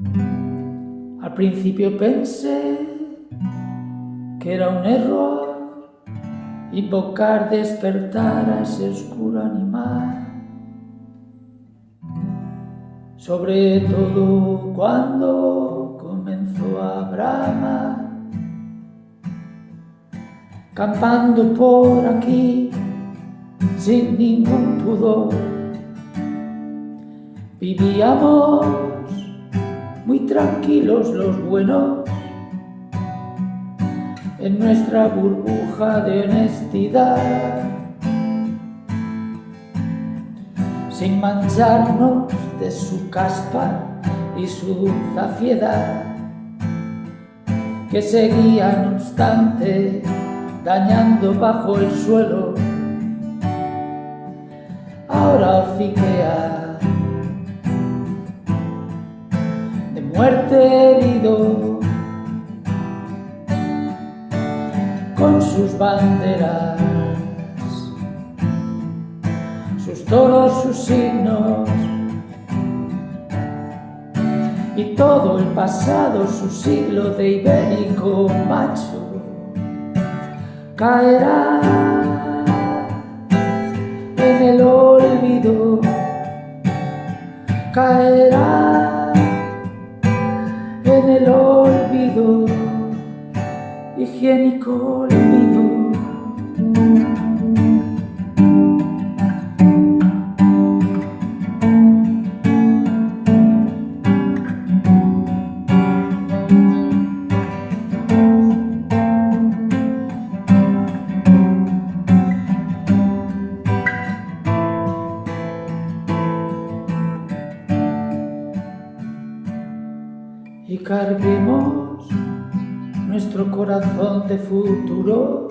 Al principio pensé que era un error invocar despertar a ese oscuro animal. Sobre todo cuando comenzó a bramar, campando por aquí sin ningún pudor. Vivíamos muy tranquilos los buenos en nuestra burbuja de honestidad, sin mancharnos de su caspa y su zafiedad, que seguía no obstante dañando bajo el suelo. Ahora fiquea muerte herido con sus banderas, sus toros, sus signos y todo el pasado, su siglo de ibérico macho caerá en el olvido, caerá olvido higiénico olvido. Carguemos nuestro corazón de futuro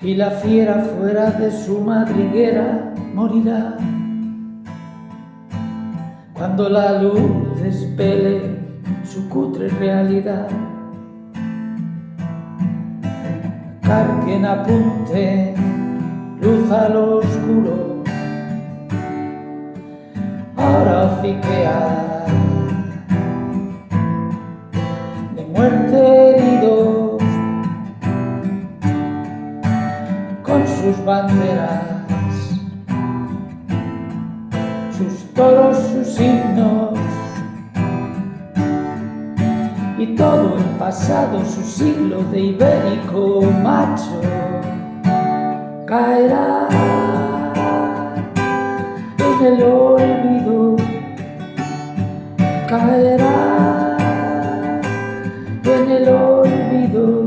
y la fiera fuera de su madriguera morirá. Cuando la luz despele su cutre realidad carguen apunte luz al oscuro. Ahora fiquea sus banderas, sus toros, sus himnos, y todo el pasado, su siglo de ibérico macho, caerá en el olvido, caerá en el olvido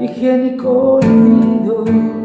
higiénico olvido. you.